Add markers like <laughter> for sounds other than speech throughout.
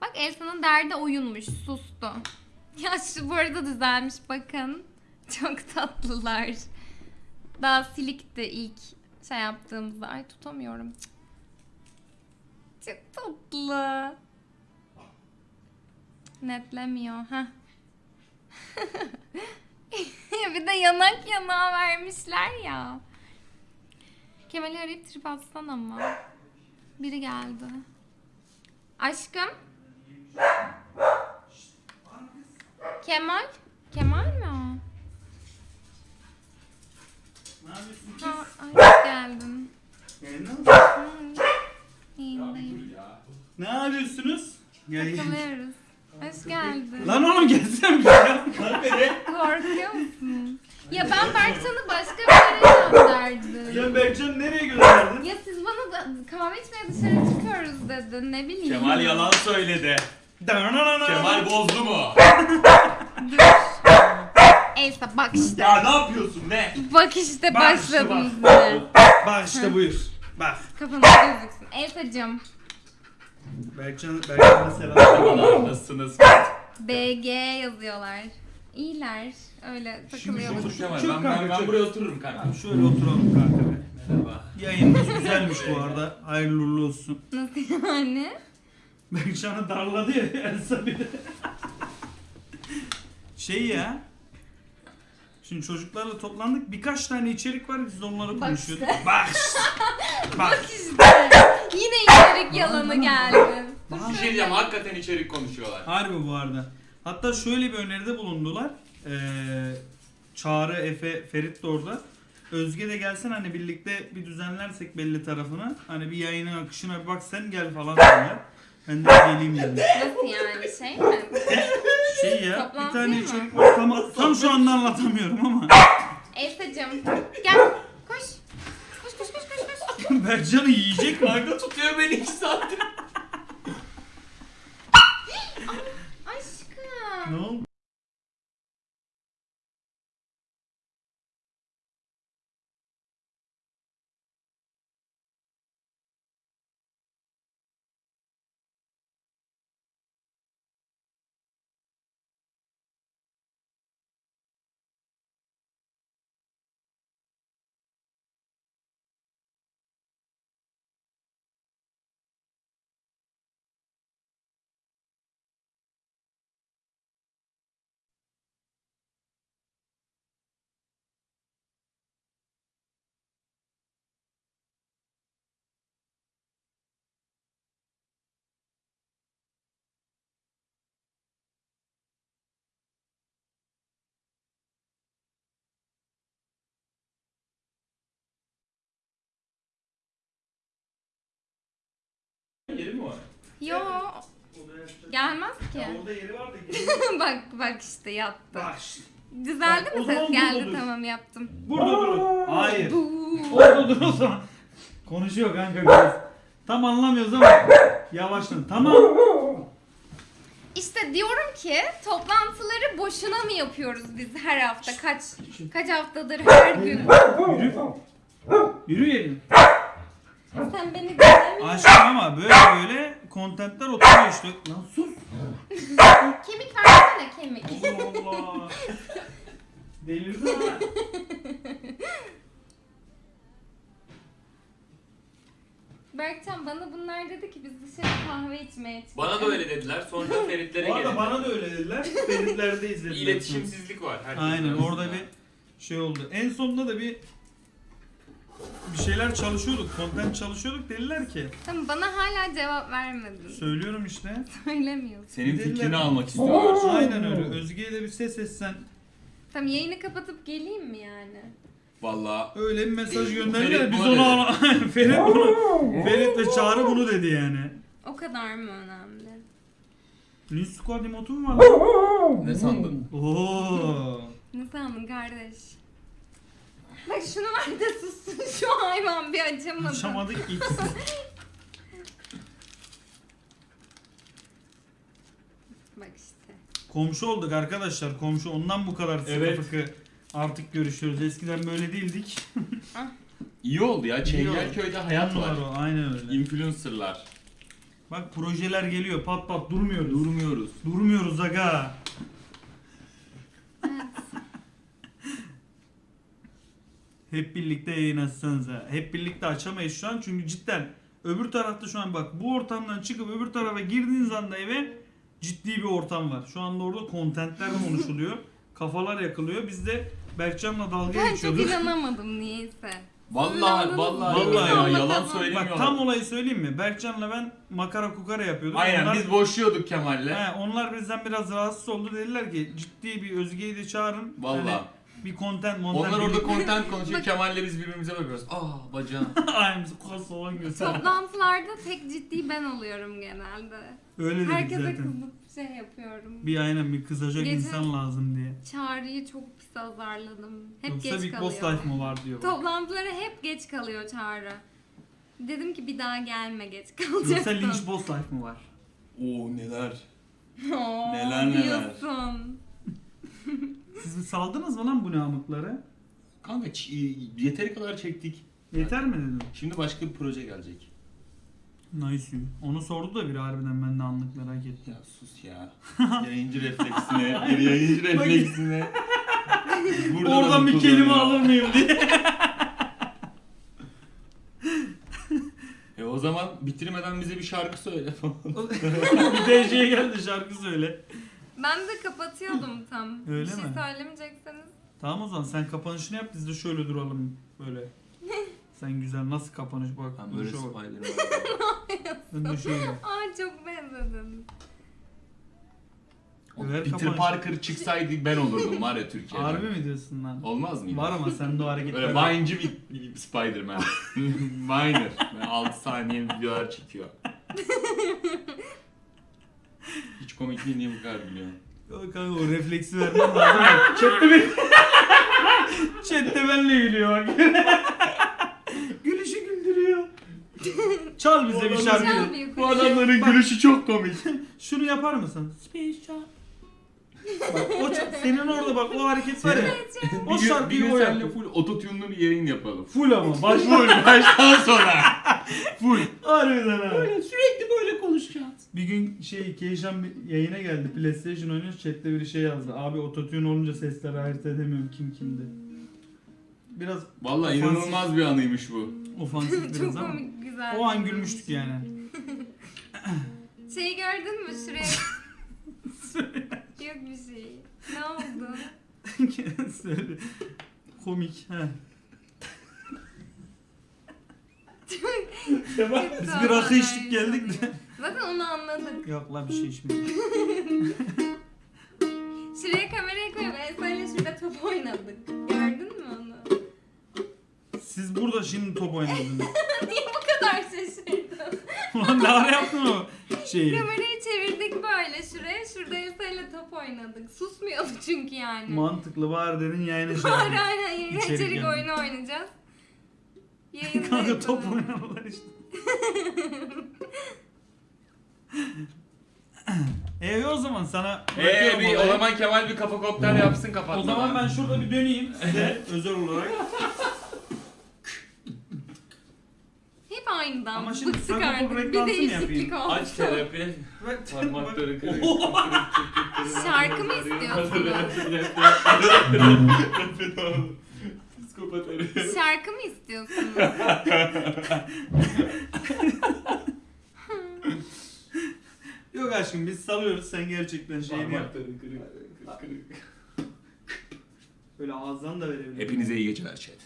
Bak Elsa'nın derdi oyunmuş. Sustu. <laughs> Ya şu bu arada düzelmiş bakın. <laughs> Çok tatlılar. Daha silikti ilk şey yaptığımızda. Ay tutamıyorum. Çok tatlı. Netlemiyor. Heh. <laughs> bir de yanak yanağa vermişler ya. Kemal'i arayıp trip atsan ama. Biri geldi. Aşkım. Kemal. Kemal mi o? Ne yapıyorsun kız? Ha, ay. Yayında mısın? İyiyim dayım. Ne yapıyorsunuz? Yayın. Takılıyoruz. Hoş geldin. Lan oğlum gelsene bir ya. Korkuyor musun? Ya ben Berkcan'ı başka bir yere gönderdim. Sen Berkcan'ı nereye gönderdin? Ya siz bana da kahve içmeye dışarı çıkıyoruz dedin. Ne bileyim. Kemal yalan söyledi. Kemal bozdu mu? <laughs> Dur. Elsa bak işte. Ya ne yapıyorsun ne? Bak işte Bak başladınız işte yine. Bak işte buyur. Bak. Kafanız gözüksün. Elsa'cığım. Berkcan, Berkcan'a selam. Nasılsınız? BG yazıyorlar. İyiler. Öyle takılıyorlar. Kemal Çık ben, ben, ben buraya otururum kanka. Şöyle oturalım kanka be. Merhaba. Yayınımız güzelmiş bu arada. Hayırlı uğurlu olsun. Nasıl yani? Berkcan'ı darladı ya Elsa bir de. Şey ya. Şimdi çocuklarla toplandık. Birkaç tane içerik var. Biz de onları Bak konuşuyorduk. işte. Bak işte. <laughs> Bak. İşte. Yine içerik yalanı geldi. Bir şey diyeceğim hakikaten içerik konuşuyorlar. Harbi bu arada. Hatta şöyle bir öneride bulundular. Ee, Çağrı, Efe, Ferit de orada. Özge de gelsen hani birlikte bir düzenlersek belli tarafına. Hani bir yayının akışına bir bak sen gel falan dediler. Ben de geleyim dedim. Nasıl yani şey mi? <laughs> Şey ya bir Toplantı tane mı? içerik var tam, tam şu anda anlatamıyorum ama. Elsa'cığım gel. Koş. Koş koş koş koş koş. Bercan'ı yiyecek mi? Kanka tutuyor beni 2 saattir. Yeri mi var? Yo gelmez ki. Ya orada yeri var da <laughs> bak bak işte yattı. Bak. Düzeldi Bak, o mi zaman ses? Geldi dur. tamam yaptım. Burada durun. Hayır. Bu. Orada dur o zaman. Konuşuyor kanka biraz. Tam anlamıyoruz ama yavaşlan. Tamam. İşte diyorum ki toplantıları boşuna mı yapıyoruz biz her hafta? Kaç kaç haftadır her gün? Yürü. Yürü yerin. Sen beni böyle böyle kontentler oturuyor işte. Lan sus. Kemik versene kemik. Allah Allah. Delirdin ha. Berkcan bana bunlar dedi ki biz dışarı kahve içmeye çıktık. Bana da öyle dediler. Sonra Feritlere Bu arada gelin. bana da öyle dediler. Feritlerde izlediler. iletişimsizlik var. herkesin Aynen orada bir şey oldu. En sonunda da bir bir şeyler çalışıyorduk. Content çalışıyorduk dediler ki. Tamam bana hala cevap vermedin. Söylüyorum işte. <laughs> Söylemiyorsun. Senin Dediler. fikrini almak istiyorlar. Aynen öyle. Özge'ye de bir ses etsen. Tamam yayını kapatıp geleyim mi yani? Valla Öyle bir mesaj gönderdiler. Ferit Biz onu al- <laughs> Ferit bunu. Ferit ve Çağrı bunu dedi yani. O kadar mı önemli? Lynch Squad emotu mu var? lan? ne sandın? Oo. Ne sandın kardeş? Bak şunu ver de sussun <laughs> şu hayvan bir açamadı. Açamadık ikisi. <laughs> Bak işte. Komşu olduk arkadaşlar. Komşu ondan bu kadar sıkı Evet. fıkı artık görüşüyoruz. Eskiden böyle değildik. <laughs> İyi oldu ya. Çengelköy'de hayat var. o, Aynen öyle. Influencerlar. Bak projeler geliyor pat pat durmuyoruz. Durmuyoruz. Durmuyoruz aga. Hep birlikte yayın açsanıza. Hep birlikte açamayız şu an çünkü cidden öbür tarafta şu an bak bu ortamdan çıkıp öbür tarafa girdiğiniz anda eve ciddi bir ortam var. Şu anda orada kontentler konuşuluyor. <laughs> Kafalar yakılıyor. Biz de Berkcan'la dalga Ben çok geçiyorduk. inanamadım niyeyse. Vallahi vallahi, öyle ya, Vallahi yalan söylemiyorlar. Bak tam olayı söyleyeyim mi? Berkcan'la ben makara kukara yapıyorduk. Aynen Onlar- biz boşluyorduk Kemal'le. He, onlar bizden biraz rahatsız oldu. Dediler ki ciddi bir Özge'yi de çağırın. Vallahi. Hani bir content montent. Onlar orada content <laughs> konuşuyor. Kemal'le biz birbirimize bakıyoruz. Aa bacağım. <laughs> Aynen bizi kas olan göster. Toplantılarda tek ciddi ben oluyorum genelde. Öyle dedik Herkese zaten. kızıp şey yapıyorum. Bir aynen bir kızacak Geçen- insan lazım diye. Çağrı'yı çok pis azarladım. Hep Yoksa geç kalıyor. Boss Life mı var diyor. Toplantılara hep geç kalıyor Çağrı. Dedim ki bir daha gelme geç Yoksa kalacaksın. Lynch Boss Life mı var? Oo neler. <laughs> Oo, Neler neler. diyorsun. Siz saldınız mı lan bu namıkları? Kanka ç- yeteri kadar çektik. Yeter mi dedim. Şimdi başka bir proje gelecek. Nice. Onu sordu da biri harbiden ben de anlık merak ettim. Ya sus ya. yayıncı refleksine, <laughs> bir yayıncı refleksine. Burada da Oradan bir kelime oluyor. alır mıyım diye. E o zaman bitirmeden bize bir şarkı söyle falan. <laughs> <laughs> bir DJ'ye geldi şarkı söyle. Ben de kapatıyordum tam. Öyle bir şey mi? söylemeyecekseniz. Tamam o zaman sen kapanışını yap biz de şöyle duralım böyle. <laughs> Sen güzel nasıl kapanış bak. Ben böyle duruşa bak. Spiderman. <laughs> Ben de şöyle. Aa çok benzedim. O Ver Peter. Parker çıksaydı ben olurdum var ya Türkiye'de. Harbi mi diyorsun lan? Olmaz mıydı? Var ama sende o hareketler. Böyle Vine'cı bir, bir Spider-Man. Viner. Böyle 6 saniye videolar çekiyor. <laughs> Hiç komik değil niye bu kadar biliyor? Yok kanka o refleksi vermem lazım. <laughs> Chat'te ben... <laughs> Chat'te benle gülüyor bak. <laughs> Gülüşü güldürüyor. Çal bize bir şarkı. bir Bu adamların gülüşü çok komik. Şunu yapar mısın? Space Jam. Bak o ç- senin orada bak o hareket var ya. bir O gün, bir şarkıyı gün o yaptı. full ototune'lu bir yayın yapalım. Full ama. Baş Full baştan sona. Full. Harbiden ha. sürekli böyle konuşacağız. Bir gün şey Keyşan bir yayına geldi. PlayStation oynuyoruz. Chat'te biri şey yazdı. Abi ototune olunca sesleri ayırt edemiyorum kim kimdi. Biraz Vallahi Ofansif. inanılmaz bir anıymış bu. ofansif <laughs> biraz çok ama. komik güzel. O an gülmüştük yani. <laughs> Şeyi gördün mü şuraya? <laughs> Yok bir şey. Ne oldu? Söyle. Komik. He. Biz bir rakı içtik geldik de. Onu anladık. Yok la bir şey içmedik. <laughs> Şuraya kamerayı koyup Elsa'yla şurada top oynadık. Gördün mü onu? Siz burada şimdi top oynadınız. <laughs> Niye bu kadar şaşırdın? Ulan ne ara yaptın o şeyi? Kamerayı çevirdik böyle şuraya. Şurada Elsa'yla top oynadık. Susmuyordu çünkü yani. Mantıklı var dedin yayına şey Var yaptın. aynen yayın İçerik içerik yani. oyunu oynayacağız. Yayında Kanka top oynadılar işte. <laughs> e o zaman sana Eee bırakıyorum bir o olayı. zaman Kemal bir kafa kokteyl yapsın kapatmadan. O zaman ben şurada bir döneyim size özel olarak. Hep aynıdan. Ama şimdi Bıktık artık. Pop Bir reklamını değişiklik yapayım. oldu. Aç terapi. Bak- Parmakları kırık. Şarkı mı istiyorsun? Psikopat herif. Şarkı mı istiyorsunuz? Yok aşkım biz salıyoruz sen gerçekten şeyini yap. Parmakları kırık. kırık. Böyle ağızdan da verebilirsin. Hepinize iyi geceler chat.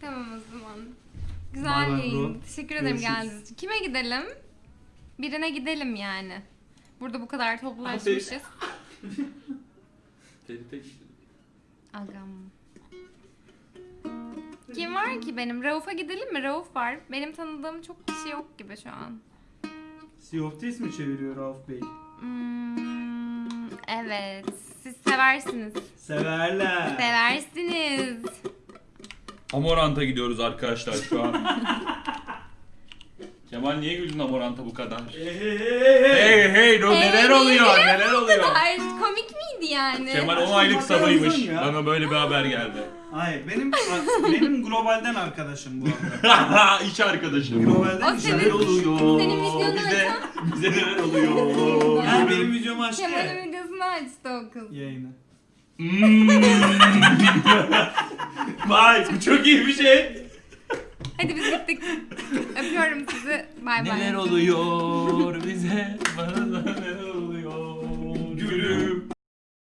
tamam o zaman. Güzel bay yayın. bro. Teşekkür ederim Görüşürüz. geldiğiniz için. Kime gidelim? Birine gidelim yani. Burada bu kadar toplaşmışız. <laughs> Agam. Kim var ki benim? Rauf'a gidelim mi? Rauf var. Benim tanıdığım çok kişi yok gibi şu an. Sea of Thieves mi çeviriyor Rauf Bey? Hmm, evet. Siz seversiniz. Severler. Seversiniz. Amorant'a gidiyoruz arkadaşlar şu an. <laughs> Kemal niye güldün Amorant'a bu kadar? Hey hey hey hey. Hey hey no, Hey, neler oluyor neler oluyor? Komik miydi yani? Kemal 10 aylık sabıymış. Bana böyle bir haber geldi. Hayır benim benim globalden arkadaşım bu arada. <laughs> İş arkadaşım. Globalden senin- Neler oluyor? senin videonu bize, bize neler oluyor? <laughs> Yani benim videomu açtı. Kemal'in videosunu açtı o kız. Yayını. Hmm. <laughs> Vay bu çok iyi bir şey. Hadi biz gittik. Öpüyorum sizi. Bay bay. Neler oluyor bize? Bana da neler oluyor?